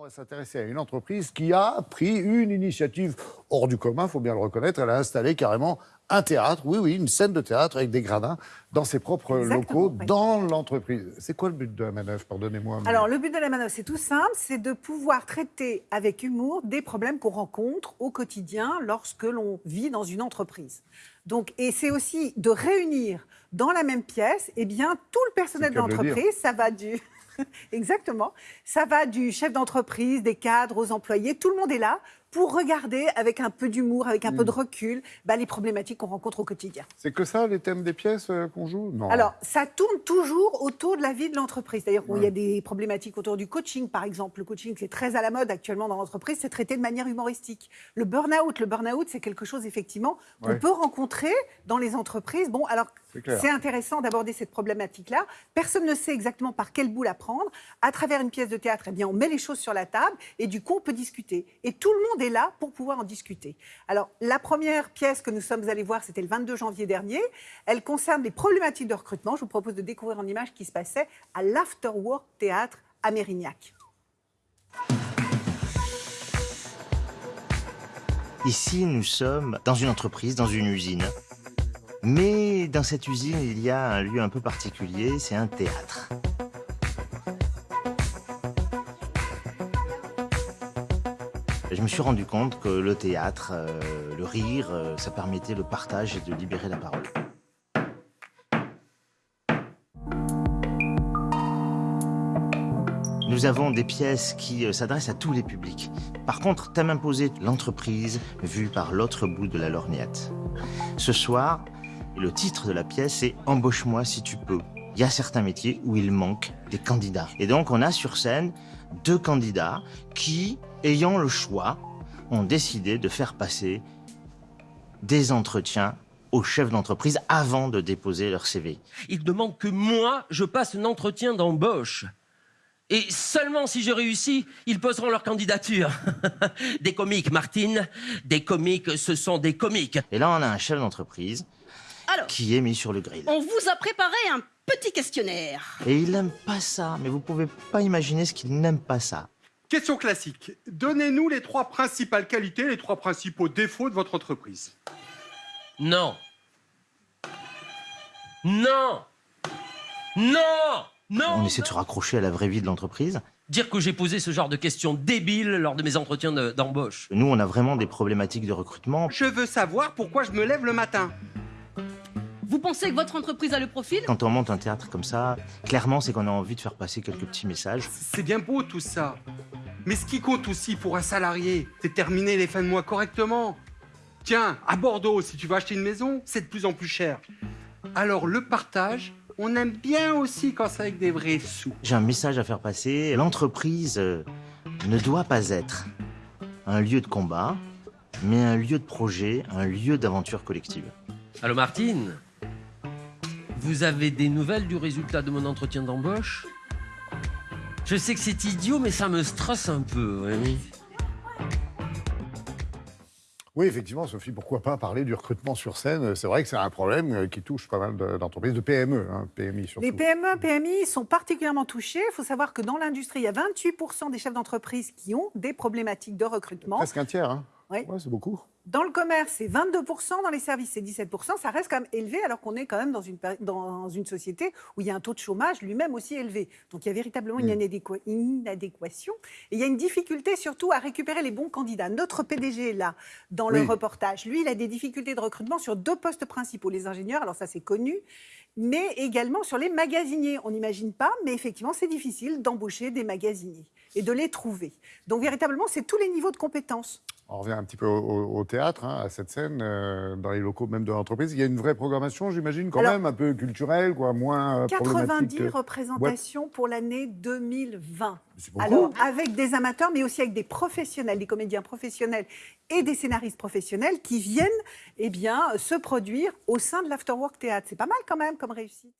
On va s'intéresser à une entreprise qui a pris une initiative hors du commun, il faut bien le reconnaître. Elle a installé carrément un théâtre, oui, oui, une scène de théâtre avec des gradins dans ses propres Exactement, locaux, oui. dans l'entreprise. C'est quoi le but de la manœuvre Pardonnez-moi. Alors, le but de la manœuvre, c'est tout simple, c'est de pouvoir traiter avec humour des problèmes qu'on rencontre au quotidien lorsque l'on vit dans une entreprise. Donc, et c'est aussi de réunir dans la même pièce, eh bien, tout le personnel de l'entreprise. Ça va du Exactement. Ça va du chef d'entreprise, des cadres, aux employés. Tout le monde est là pour regarder avec un peu d'humour, avec un peu Mm. de recul, bah, les problématiques qu'on rencontre au quotidien. C'est que ça, les thèmes des pièces euh, qu'on joue? Non. Alors, ça tourne toujours autour de la vie de l'entreprise. C'est-à-dire qu'il y a des problématiques autour du coaching, par exemple. Le coaching, c'est très à la mode actuellement dans l'entreprise, c'est traité de manière humoristique. Le burn-out, le burn-out, c'est quelque chose, effectivement, qu'on Ouais. peut rencontrer dans les entreprises. Bon, alors, C'est intéressant d'aborder cette problématique-là. Personne ne sait exactement par quel bout la prendre. À travers une pièce de théâtre, eh bien, on met les choses sur la table et du coup, on peut discuter. Et tout le monde est là pour pouvoir en discuter. Alors, la première pièce que nous sommes allés voir, c'était le 22 janvier dernier. Elle concerne les problématiques de recrutement. Je vous propose de découvrir en image ce qui se passait à l'Afterwork Théâtre à Mérignac. Ici, nous sommes dans une entreprise, dans une usine. Mais dans cette usine, il y a un lieu un peu particulier, c'est un théâtre. Je me suis rendu compte que le théâtre, euh, le rire, euh, ça permettait le partage et de libérer la parole. Nous avons des pièces qui euh, s'adressent à tous les publics. Par contre, thème imposé, l'entreprise vue par l'autre bout de la lorgnette. Ce soir, le titre de la pièce est Embauche-moi si tu peux. Il y a certains métiers où il manque des candidats. Et donc, on a sur scène deux candidats qui, ayant le choix, ont décidé de faire passer des entretiens aux chefs d'entreprise avant de déposer leur CV. Ils demandent que moi, je passe un entretien d'embauche. Et seulement si je réussis, ils poseront leur candidature. des comiques, Martine. Des comiques, ce sont des comiques. Et là, on a un chef d'entreprise qui est mis sur le grill. on vous a préparé un petit questionnaire. Et il n'aime pas ça, mais vous pouvez pas imaginer ce qu'il n'aime pas ça. Question classique. Donnez-nous les trois principales qualités, les trois principaux défauts de votre entreprise. Non. Non. Non. Non. On essaie de se raccrocher à la vraie vie de l'entreprise. Dire que j'ai posé ce genre de questions débiles lors de mes entretiens de- d'embauche. Nous, on a vraiment des problématiques de recrutement. Je veux savoir pourquoi je me lève le matin. Vous pensez que votre entreprise a le profil Quand on monte un théâtre comme ça, clairement, c'est qu'on a envie de faire passer quelques petits messages. C'est bien beau tout ça. Mais ce qui compte aussi pour un salarié, c'est terminer les fins de mois correctement. Tiens, à Bordeaux, si tu vas acheter une maison, c'est de plus en plus cher. Alors le partage, on aime bien aussi quand c'est avec des vrais sous. J'ai un message à faire passer. L'entreprise euh, ne doit pas être un lieu de combat, mais un lieu de projet, un lieu d'aventure collective. Allô, Martine? Vous avez des nouvelles du résultat de mon entretien d'embauche? Je sais que c'est idiot, mais ça me stresse un peu. oui. Oui, effectivement, Sophie, pourquoi pas parler du recrutement sur scène? C'est vrai que c'est un problème euh, qui touche pas mal de- d'entreprises, de PME, hein, PMI surtout. Les PME, PMI sont particulièrement touchés. Il faut savoir que dans l'industrie, il y a 28% des chefs d'entreprise qui ont des problématiques de recrutement. Presque un tiers, hein Oui. Ouais, c'est beaucoup. Dans le commerce, c'est 22%, dans les services, c'est 17%. Ça reste quand même élevé alors qu'on est quand même dans une, péri- dans une société où il y a un taux de chômage lui-même aussi élevé. Donc il y a véritablement une, inadéqua- une inadéquation. Et il y a une difficulté surtout à récupérer les bons candidats. Notre PDG, là, dans le Oui. reportage, lui, il a des difficultés de recrutement sur deux postes principaux. Les ingénieurs, alors ça c'est connu, mais également sur les magasiniers. On n'imagine pas, mais effectivement, c'est difficile d'embaucher des magasiniers et de les trouver. Donc véritablement, c'est tous les niveaux de compétences. On revient un petit peu au, théâtre, hein, à cette scène, euh, dans les locaux même de l'entreprise. Il y a une vraie programmation, j'imagine, quand Alors- même, un peu culturelle, quoi, moins euh, 90 problématique. euh, représentations pour l'année 2020. C'est beaucoup. Alors, avec des amateurs, mais aussi avec des professionnels, des comédiens professionnels et des scénaristes professionnels qui viennent eh bien, se produire au sein de l'Afterwork Théâtre. C'est pas mal quand même comme réussite.